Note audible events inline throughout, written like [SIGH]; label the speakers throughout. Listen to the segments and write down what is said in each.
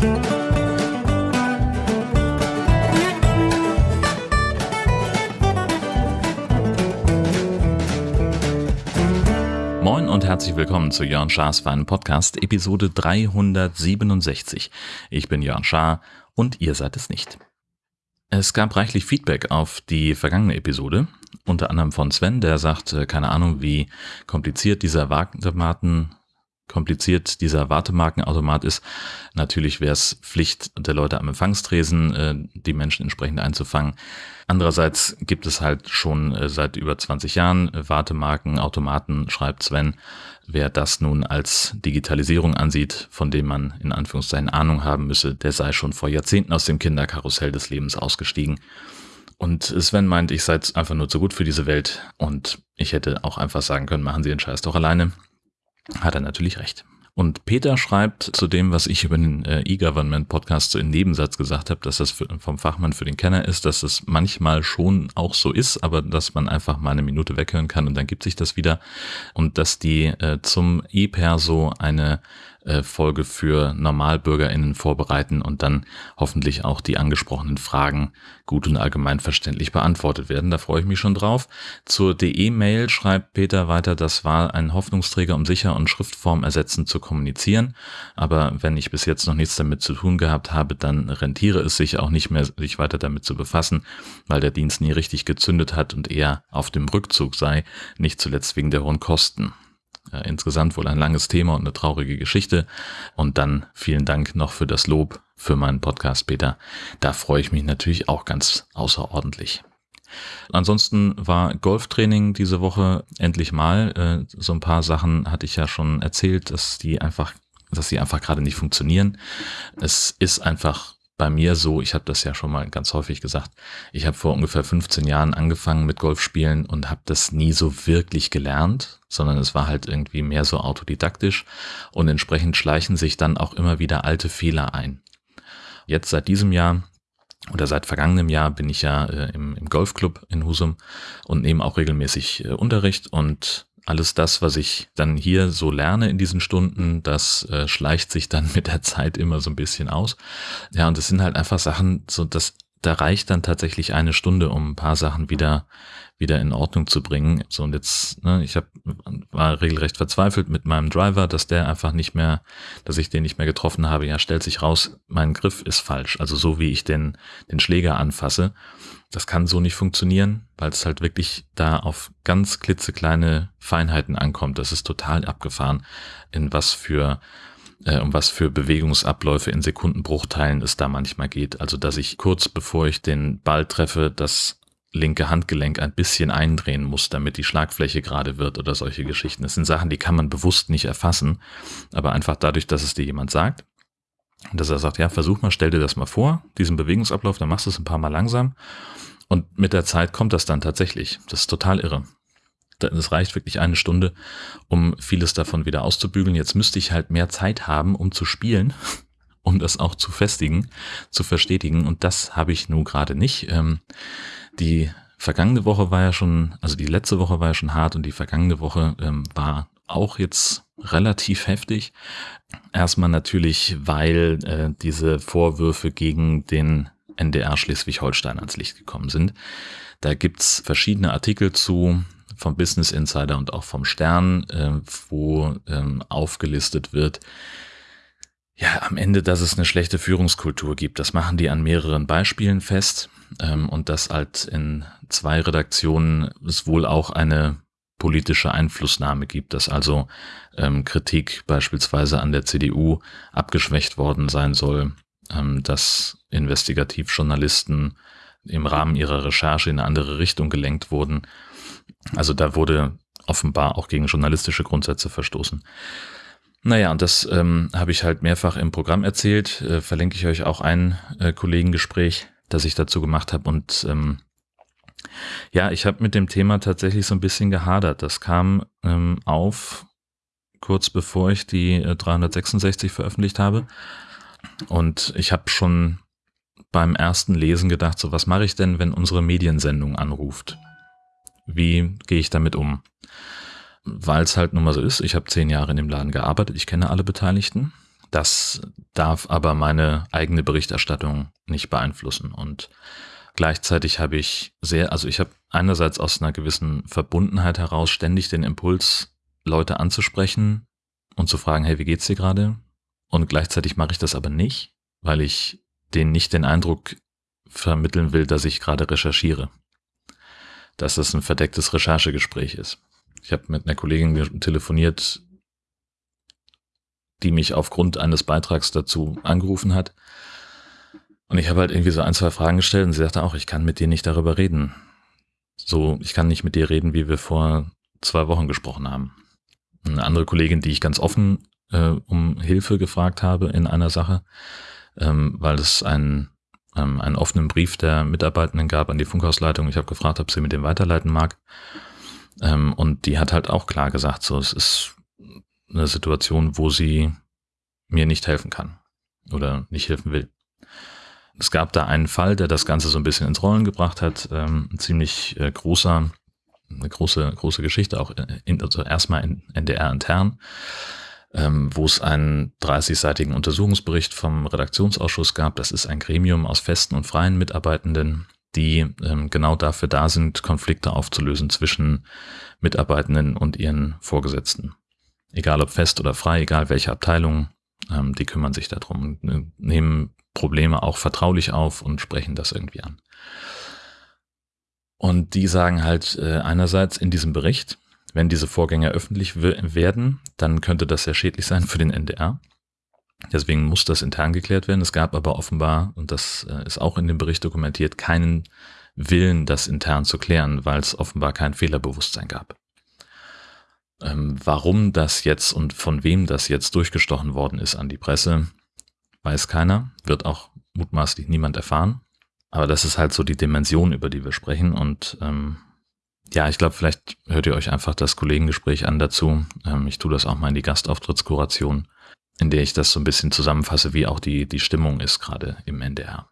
Speaker 1: Moin und herzlich willkommen zu Jörn Schars Feinen Podcast, Episode 367. Ich bin Jörn Schaar und ihr seid es nicht. Es gab reichlich Feedback auf die vergangene Episode, unter anderem von Sven, der sagt, äh, keine Ahnung, wie kompliziert dieser Wartematen kompliziert dieser Wartemarkenautomat ist. Natürlich wäre es Pflicht der Leute am Empfangstresen, äh, die Menschen entsprechend einzufangen. Andererseits gibt es halt schon äh, seit über 20 Jahren Wartemarkenautomaten, schreibt Sven. Wer das nun als Digitalisierung ansieht, von dem man in Anführungszeichen Ahnung haben müsse, der sei schon vor Jahrzehnten aus dem Kinderkarussell des Lebens ausgestiegen. Und Sven meint, ich sei einfach nur zu gut für diese Welt und ich hätte auch einfach sagen können, machen Sie den Scheiß doch alleine hat er natürlich recht. Und Peter schreibt zu dem, was ich über den äh, E-Government-Podcast so im Nebensatz gesagt habe, dass das vom Fachmann für den Kenner ist, dass es manchmal schon auch so ist, aber dass man einfach mal eine Minute weghören kann und dann gibt sich das wieder. Und dass die äh, zum E-Perso eine äh, Folge für NormalbürgerInnen vorbereiten und dann hoffentlich auch die angesprochenen Fragen gut und allgemein verständlich beantwortet werden. Da freue ich mich schon drauf. Zur DE-Mail schreibt Peter weiter, das war ein Hoffnungsträger, um sicher und Schriftform ersetzend zu kommunizieren. Aber wenn ich bis jetzt noch nichts damit zu tun gehabt habe, dann rentiere es sich auch nicht mehr, sich weiter damit zu befassen, weil der Dienst nie richtig gezündet hat und eher auf dem Rückzug sei, nicht zuletzt wegen der hohen Kosten. Äh, insgesamt wohl ein langes Thema und eine traurige Geschichte. Und dann vielen Dank noch für das Lob für meinen Podcast, Peter. Da freue ich mich natürlich auch ganz außerordentlich. Ansonsten war Golftraining diese Woche endlich mal. Äh, so ein paar Sachen hatte ich ja schon erzählt, dass die einfach, dass sie einfach gerade nicht funktionieren. Es ist einfach bei mir so, ich habe das ja schon mal ganz häufig gesagt, ich habe vor ungefähr 15 Jahren angefangen mit Golfspielen und habe das nie so wirklich gelernt, sondern es war halt irgendwie mehr so autodidaktisch und entsprechend schleichen sich dann auch immer wieder alte Fehler ein. Jetzt seit diesem Jahr oder seit vergangenem Jahr bin ich ja äh, im, im Golfclub in Husum und nehme auch regelmäßig äh, Unterricht und alles das, was ich dann hier so lerne in diesen Stunden, das äh, schleicht sich dann [LAUGHS] mit der Zeit immer so ein bisschen aus. Ja, und es sind halt einfach Sachen, so dass da reicht dann tatsächlich eine Stunde, um ein paar Sachen wieder wieder in Ordnung zu bringen. So und jetzt, ne, ich hab, war regelrecht verzweifelt mit meinem Driver, dass der einfach nicht mehr, dass ich den nicht mehr getroffen habe. Ja, stellt sich raus, mein Griff ist falsch. Also so wie ich den den Schläger anfasse das kann so nicht funktionieren, weil es halt wirklich da auf ganz klitzekleine Feinheiten ankommt. Das ist total abgefahren, in was für äh, um was für Bewegungsabläufe in Sekundenbruchteilen es da manchmal geht. Also dass ich kurz bevor ich den Ball treffe, das linke Handgelenk ein bisschen eindrehen muss, damit die Schlagfläche gerade wird oder solche Geschichten. Das sind Sachen, die kann man bewusst nicht erfassen, aber einfach dadurch, dass es dir jemand sagt, dass er sagt, ja, versuch mal, stell dir das mal vor, diesen Bewegungsablauf, dann machst du es ein paar Mal langsam und mit der Zeit kommt das dann tatsächlich. Das ist total irre. Es reicht wirklich eine Stunde, um vieles davon wieder auszubügeln. Jetzt müsste ich halt mehr Zeit haben, um zu spielen, [LAUGHS] um das auch zu festigen, zu verstetigen. Und das habe ich nun gerade nicht. Die vergangene Woche war ja schon, also die letzte Woche war ja schon hart und die vergangene Woche ähm, war auch jetzt relativ heftig. Erstmal natürlich, weil äh, diese Vorwürfe gegen den NDR Schleswig-Holstein ans Licht gekommen sind. Da gibt's verschiedene Artikel zu vom Business Insider und auch vom Stern, äh, wo ähm, aufgelistet wird, ja, am Ende, dass es eine schlechte Führungskultur gibt. Das machen die an mehreren Beispielen fest ähm, und dass halt in zwei Redaktionen es wohl auch eine politische Einflussnahme gibt, dass also ähm, Kritik beispielsweise an der CDU abgeschwächt worden sein soll, ähm, dass Investigativjournalisten im Rahmen ihrer Recherche in eine andere Richtung gelenkt wurden. Also da wurde offenbar auch gegen journalistische Grundsätze verstoßen. Naja, und das ähm, habe ich halt mehrfach im Programm erzählt. Äh, verlinke ich euch auch ein äh, Kollegengespräch, das ich dazu gemacht habe. Und ähm, ja, ich habe mit dem Thema tatsächlich so ein bisschen gehadert. Das kam ähm, auf kurz bevor ich die äh, 366 veröffentlicht habe. Und ich habe schon beim ersten Lesen gedacht, so was mache ich denn, wenn unsere Mediensendung anruft? Wie gehe ich damit um? Weil es halt nun mal so ist, ich habe zehn Jahre in dem Laden gearbeitet, ich kenne alle Beteiligten. Das darf aber meine eigene Berichterstattung nicht beeinflussen. Und gleichzeitig habe ich sehr, also ich habe einerseits aus einer gewissen Verbundenheit heraus ständig den Impuls, Leute anzusprechen und zu fragen, hey, wie geht's dir gerade? Und gleichzeitig mache ich das aber nicht, weil ich denen nicht den Eindruck vermitteln will, dass ich gerade recherchiere. Dass das ein verdecktes Recherchegespräch ist. Ich habe mit einer Kollegin telefoniert, die mich aufgrund eines Beitrags dazu angerufen hat. Und ich habe halt irgendwie so ein, zwei Fragen gestellt und sie sagte auch, ich kann mit dir nicht darüber reden. So, ich kann nicht mit dir reden, wie wir vor zwei Wochen gesprochen haben. Eine andere Kollegin, die ich ganz offen äh, um Hilfe gefragt habe in einer Sache, ähm, weil es ein ähm, einen offenen Brief der Mitarbeitenden gab an die Funkhausleitung. Ich habe gefragt, ob sie mit dem weiterleiten mag. Ähm, und die hat halt auch klar gesagt, so es ist eine Situation, wo sie mir nicht helfen kann oder nicht helfen will. Es gab da einen Fall, der das Ganze so ein bisschen ins Rollen gebracht hat. Ähm, ein ziemlich äh, großer, eine große, große Geschichte, auch in, also erstmal in NDR intern ähm, wo es einen 30-seitigen Untersuchungsbericht vom Redaktionsausschuss gab. Das ist ein Gremium aus festen und freien Mitarbeitenden, die ähm, genau dafür da sind, Konflikte aufzulösen zwischen Mitarbeitenden und ihren Vorgesetzten. Egal ob fest oder frei, egal welche Abteilung, ähm, die kümmern sich darum und äh, nehmen Probleme auch vertraulich auf und sprechen das irgendwie an. Und die sagen halt äh, einerseits in diesem Bericht, wenn diese Vorgänge öffentlich werden, dann könnte das sehr schädlich sein für den NDR. Deswegen muss das intern geklärt werden. Es gab aber offenbar, und das äh, ist auch in dem Bericht dokumentiert, keinen Willen, das intern zu klären, weil es offenbar kein Fehlerbewusstsein gab. Ähm, warum das jetzt und von wem das jetzt durchgestochen worden ist an die Presse, weiß keiner, wird auch mutmaßlich niemand erfahren. Aber das ist halt so die Dimension, über die wir sprechen und ähm, ja, ich glaube, vielleicht hört ihr euch einfach das Kollegengespräch an dazu. Ähm, ich tue das auch mal in die Gastauftrittskuration, in der ich das so ein bisschen zusammenfasse, wie auch die, die Stimmung ist gerade im NDR.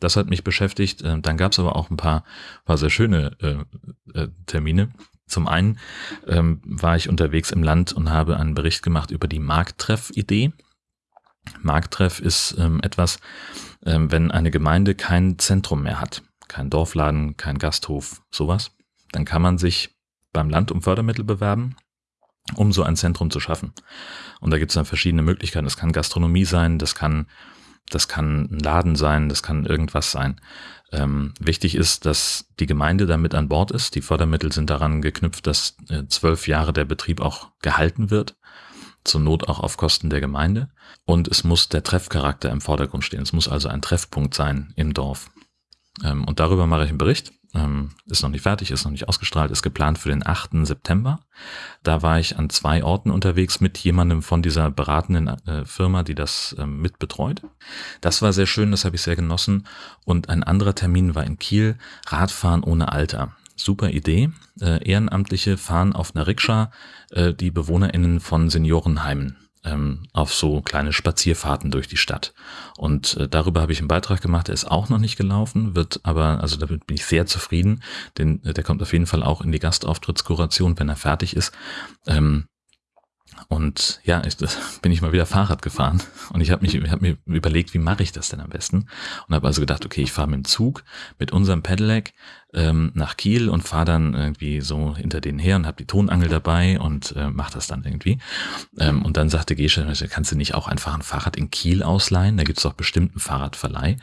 Speaker 1: Das hat mich beschäftigt. Ähm, dann gab es aber auch ein paar, paar sehr schöne äh, äh, Termine. Zum einen ähm, war ich unterwegs im Land und habe einen Bericht gemacht über die Markttreff-Idee. Markttreff ist ähm, etwas, ähm, wenn eine Gemeinde kein Zentrum mehr hat kein Dorfladen, kein Gasthof, sowas, dann kann man sich beim Land um Fördermittel bewerben, um so ein Zentrum zu schaffen. Und da gibt es dann verschiedene Möglichkeiten. Das kann Gastronomie sein, das kann, das kann ein Laden sein, das kann irgendwas sein. Ähm, wichtig ist, dass die Gemeinde da mit an Bord ist. Die Fördermittel sind daran geknüpft, dass äh, zwölf Jahre der Betrieb auch gehalten wird. Zur Not auch auf Kosten der Gemeinde. Und es muss der Treffcharakter im Vordergrund stehen. Es muss also ein Treffpunkt sein im Dorf. Ähm, und darüber mache ich einen Bericht. Ähm, ist noch nicht fertig, ist noch nicht ausgestrahlt, ist geplant für den 8. September. Da war ich an zwei Orten unterwegs mit jemandem von dieser beratenden äh, Firma, die das ähm, mitbetreut. Das war sehr schön, das habe ich sehr genossen. Und ein anderer Termin war in Kiel, Radfahren ohne Alter. Super Idee. Äh, Ehrenamtliche fahren auf einer Rikscha äh, die BewohnerInnen von Seniorenheimen ähm, auf so kleine Spazierfahrten durch die Stadt. Und äh, darüber habe ich einen Beitrag gemacht, der ist auch noch nicht gelaufen, wird aber, also damit bin ich sehr zufrieden, denn äh, der kommt auf jeden Fall auch in die Gastauftrittskuration, wenn er fertig ist. Ähm, und ja, ich, [LAUGHS] bin ich mal wieder Fahrrad gefahren und ich habe mich hab mir überlegt, wie mache ich das denn am besten? Und habe also gedacht, okay, ich fahre mit dem Zug mit unserem Pedelec ähm, nach Kiel und fahre dann irgendwie so hinter denen her und habe die Tonangel dabei und äh, mache das dann irgendwie. Ähm, und dann sagte Gesche, kannst du nicht auch einfach ein Fahrrad in Kiel ausleihen? Da gibt es doch bestimmt einen Fahrradverleih.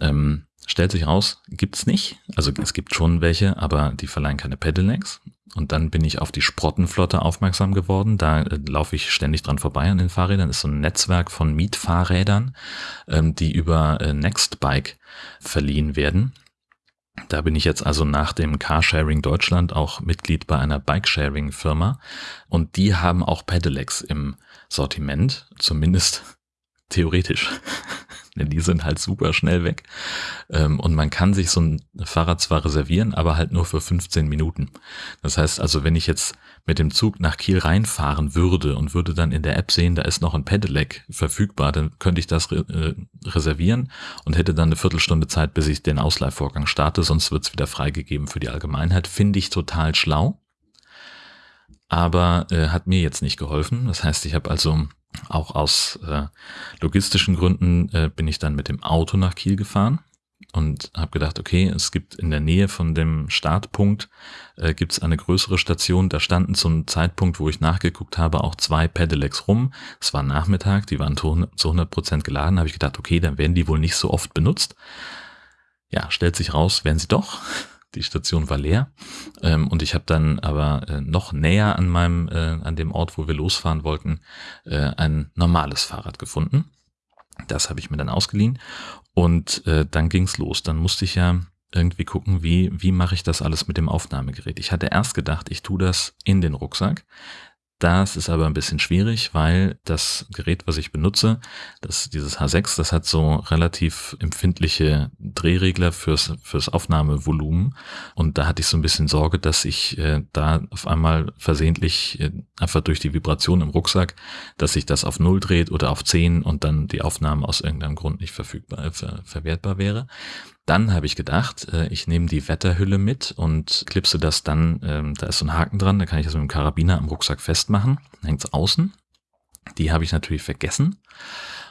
Speaker 1: Ähm, Stellt sich raus, gibt's nicht. Also es gibt schon welche, aber die verleihen keine Pedelecs. Und dann bin ich auf die Sprottenflotte aufmerksam geworden. Da äh, laufe ich ständig dran vorbei an den Fahrrädern. Das ist so ein Netzwerk von Mietfahrrädern, ähm, die über äh, Nextbike verliehen werden. Da bin ich jetzt also nach dem Carsharing Deutschland auch Mitglied bei einer Bikesharing-Firma. Und die haben auch Pedelecs im Sortiment, zumindest theoretisch. Denn [LAUGHS] die sind halt super schnell weg. Ähm, und man kann sich so ein Fahrrad zwar reservieren, aber halt nur für 15 Minuten. Das heißt also, wenn ich jetzt mit dem Zug nach Kiel reinfahren würde und würde dann in der App sehen, da ist noch ein Pedelec verfügbar, dann könnte ich das äh, reservieren und hätte dann eine Viertelstunde Zeit, bis ich den Ausleihvorgang starte, sonst wird es wieder freigegeben für die Allgemeinheit. Finde ich total schlau, aber äh, hat mir jetzt nicht geholfen. Das heißt, ich habe also Auch aus äh, logistischen Gründen äh, bin ich dann mit dem Auto nach Kiel gefahren und habe gedacht, okay, es gibt in der Nähe von dem Startpunkt äh, gibt es eine größere Station. Da standen zum Zeitpunkt, wo ich nachgeguckt habe, auch zwei Pedelecs rum. Es war Nachmittag, die waren zu 100 Prozent geladen. Habe ich gedacht, okay, dann werden die wohl nicht so oft benutzt. Ja, stellt sich raus, werden sie doch. Die Station war leer ähm, und ich habe dann aber äh, noch näher an meinem äh, an dem Ort, wo wir losfahren wollten, äh, ein normales Fahrrad gefunden. Das habe ich mir dann ausgeliehen und äh, dann ging's los. Dann musste ich ja irgendwie gucken, wie wie mache ich das alles mit dem Aufnahmegerät. Ich hatte erst gedacht, ich tue das in den Rucksack. Das ist aber ein bisschen schwierig, weil das Gerät, was ich benutze, das, dieses H6, das hat so relativ empfindliche Drehregler fürs, fürs Aufnahmevolumen. Und da hatte ich so ein bisschen Sorge, dass ich äh, da auf einmal versehentlich äh, einfach durch die Vibration im Rucksack, dass sich das auf Null dreht oder auf 10 und dann die Aufnahme aus irgendeinem Grund nicht verfügbar, ver, verwertbar wäre. Dann habe ich gedacht, äh, ich nehme die Wetterhülle mit und klipse das dann, ähm, da ist so ein Haken dran, da kann ich das mit dem Karabiner am Rucksack festmachen, hängt es außen. Die habe ich natürlich vergessen.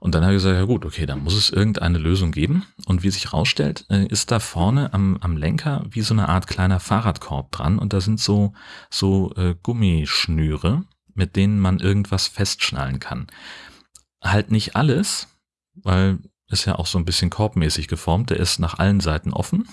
Speaker 1: Und dann habe ich gesagt, ja gut, okay, dann muss es irgendeine Lösung geben. Und wie sich rausstellt, äh, ist da vorne am, am Lenker wie so eine Art kleiner Fahrradkorb dran und da sind so, so äh, Gummischnüre, mit denen man irgendwas festschnallen kann. Halt nicht alles, weil ist ja auch so ein bisschen korbmäßig geformt. Der ist nach allen Seiten offen.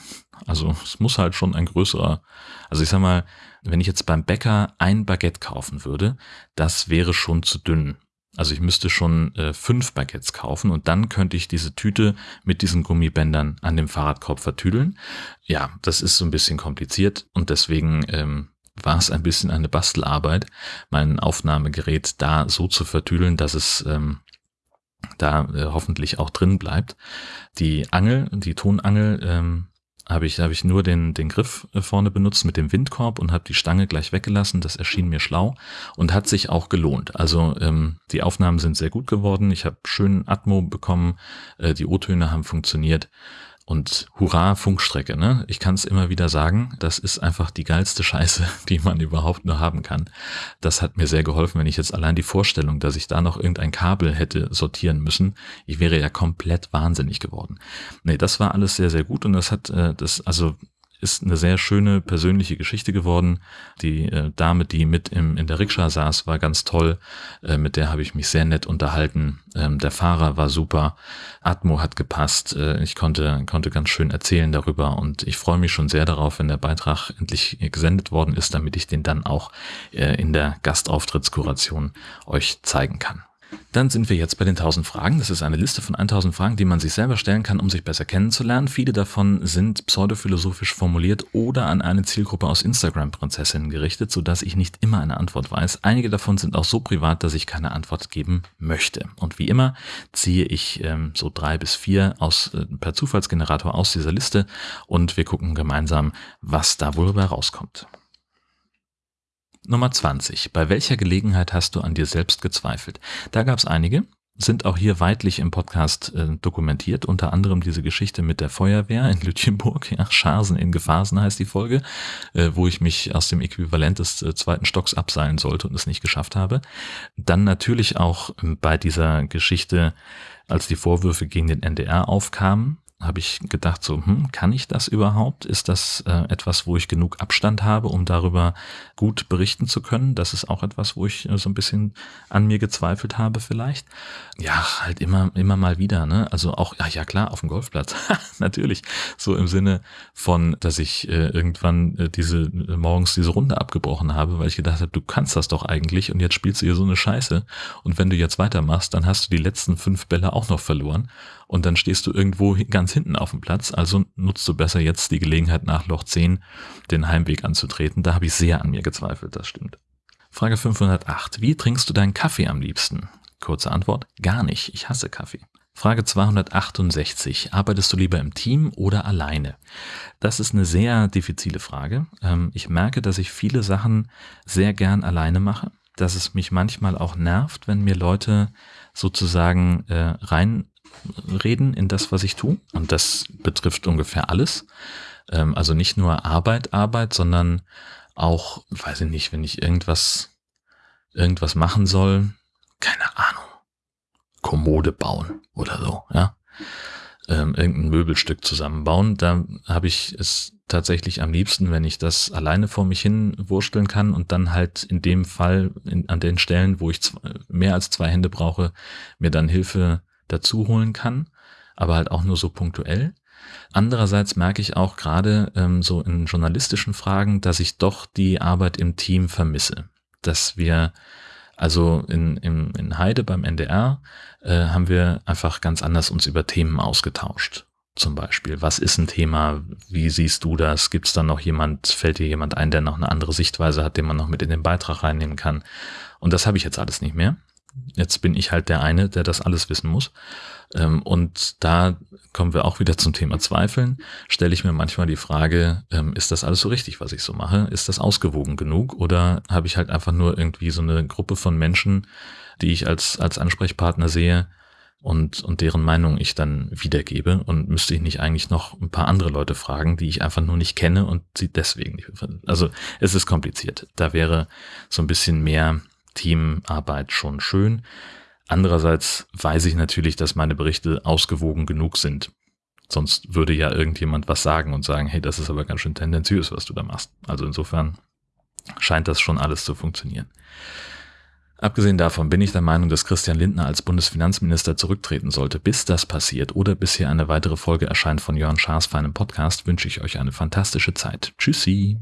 Speaker 1: Also es muss halt schon ein größerer, also ich sag mal, wenn ich jetzt beim Bäcker ein Baguette kaufen würde, das wäre schon zu dünn. Also ich müsste schon äh, fünf Baguettes kaufen und dann könnte ich diese Tüte mit diesen Gummibändern an dem Fahrradkorb vertüdeln. Ja, das ist so ein bisschen kompliziert und deswegen ähm, war es ein bisschen eine Bastelarbeit, mein Aufnahmegerät da so zu vertüdeln, dass es ähm, da äh, hoffentlich auch drin bleibt. Die Angel, die Tonangel, ähm, habe ich, habe ich nur den, den Griff äh, vorne benutzt mit dem Windkorb und habe die Stange gleich weggelassen. Das erschien mir schlau und hat sich auch gelohnt. Also ähm, die Aufnahmen sind sehr gut geworden. Ich habe schönen Atmo bekommen. Äh, die O-Töne haben funktioniert. Und hurra, Funkstrecke, ne? Ich kann es immer wieder sagen, das ist einfach die geilste Scheiße, [LAUGHS] die man überhaupt nur haben kann. Das hat mir sehr geholfen, wenn ich jetzt allein die Vorstellung, dass ich da noch irgendein Kabel hätte sortieren müssen, ich wäre ja komplett wahnsinnig geworden. Nee, das war alles sehr, sehr gut und das hat, äh, das, also ist eine sehr schöne persönliche Geschichte geworden. Die äh, Dame, die mit im, in der Rikscha saß, war ganz toll. Äh, mit der habe ich mich sehr nett unterhalten. Ähm, der Fahrer war super. Atmo hat gepasst. Äh, ich konnte, konnte ganz schön erzählen darüber und ich freue mich schon sehr darauf, wenn der Beitrag endlich gesendet worden ist, damit ich den dann auch äh, in der Gastauftrittskuration euch zeigen kann. Dann sind wir jetzt bei den 1000 Fragen. Das ist eine Liste von 1000 Fragen, die man sich selber stellen kann, um sich besser kennenzulernen. Viele davon sind pseudophilosophisch formuliert oder an eine Zielgruppe aus Instagram-Prinzessinnen gerichtet, sodass ich nicht immer eine Antwort weiß. Einige davon sind auch so privat, dass ich keine Antwort geben möchte. Und wie immer ziehe ich ähm, so drei bis vier aus, äh, per Zufallsgenerator aus dieser Liste und wir gucken gemeinsam, was da wohl rauskommt. Nummer 20. Bei welcher Gelegenheit hast du an dir selbst gezweifelt? Da gab es einige, sind auch hier weitlich im Podcast äh, dokumentiert, unter anderem diese Geschichte mit der Feuerwehr in Lütjenburg, ja, Scharsen in Gefasen heißt die Folge, äh, wo ich mich aus dem Äquivalent des äh, zweiten Stocks abseilen sollte und es nicht geschafft habe. Dann natürlich auch ähm, bei dieser Geschichte, als die Vorwürfe gegen den NDR aufkamen, habe ich gedacht, so, hm, kann ich das überhaupt? Ist das äh, etwas, wo ich genug Abstand habe, um darüber gut berichten zu können? Das ist auch etwas, wo ich äh, so ein bisschen an mir gezweifelt habe vielleicht. Ja, halt immer, immer mal wieder, ne? Also auch, ja, ja klar, auf dem Golfplatz. [LAUGHS] Natürlich. So im Sinne von, dass ich äh, irgendwann äh, diese, äh, morgens diese Runde abgebrochen habe, weil ich gedacht habe, du kannst das doch eigentlich und jetzt spielst du hier so eine Scheiße. Und wenn du jetzt weitermachst, dann hast du die letzten fünf Bälle auch noch verloren und dann stehst du irgendwo ganz hinten auf dem Platz. Also nutzt du besser jetzt die Gelegenheit nach Loch 10 den Heimweg anzutreten. Da habe ich sehr an mir gezweifelt, das stimmt. Frage 508. Wie trinkst du deinen Kaffee am liebsten? Kurze Antwort, gar nicht. Ich hasse Kaffee. Frage 268. Arbeitest du lieber im Team oder alleine? Das ist eine sehr diffizile Frage. Ähm, ich merke, dass ich viele Sachen sehr gern alleine mache, dass es mich manchmal auch nervt, wenn mir Leute sozusagen äh, rein reden in das, was ich tue. Und das betrifft ungefähr alles. Ähm, also nicht nur Arbeit, Arbeit, sondern auch, weiß ich nicht, wenn ich irgendwas, irgendwas machen soll, keine Ahnung. Kommode bauen oder so, ja. Ähm, irgendein Möbelstück zusammenbauen. Da habe ich es tatsächlich am liebsten, wenn ich das alleine vor mich hin wursteln kann und dann halt in dem Fall in, an den Stellen, wo ich mehr als zwei Hände brauche, mir dann Hilfe dazu holen kann, aber halt auch nur so punktuell. Andererseits merke ich auch gerade ähm, so in journalistischen Fragen, dass ich doch die Arbeit im Team vermisse. Dass wir, also in, in, in Heide beim NDR, äh, haben wir einfach ganz anders uns über Themen ausgetauscht. Zum Beispiel, was ist ein Thema? Wie siehst du das? Gibt es da noch jemand, fällt dir jemand ein, der noch eine andere Sichtweise hat, den man noch mit in den Beitrag reinnehmen kann? Und das habe ich jetzt alles nicht mehr. Jetzt bin ich halt der eine, der das alles wissen muss. Ähm, und da kommen wir auch wieder zum Thema Zweifeln. Stelle ich mir manchmal die Frage, ähm, ist das alles so richtig, was ich so mache? Ist das ausgewogen genug? Oder habe ich halt einfach nur irgendwie so eine Gruppe von Menschen, die ich als, als Ansprechpartner sehe und, und deren Meinung ich dann wiedergebe? Und müsste ich nicht eigentlich noch ein paar andere Leute fragen, die ich einfach nur nicht kenne und sie deswegen nicht. Also es ist kompliziert. Da wäre so ein bisschen mehr Teamarbeit schon schön. Andererseits weiß ich natürlich, dass meine Berichte ausgewogen genug sind. Sonst würde ja irgendjemand was sagen und sagen, hey, das ist aber ganz schön tendenziös, was du da machst. Also insofern scheint das schon alles zu funktionieren. Abgesehen davon bin ich der Meinung, dass Christian Lindner als Bundesfinanzminister zurücktreten sollte. Bis das passiert oder bis hier eine weitere Folge erscheint von Jörn Schaas feinem Podcast, wünsche ich euch eine fantastische Zeit. Tschüssi!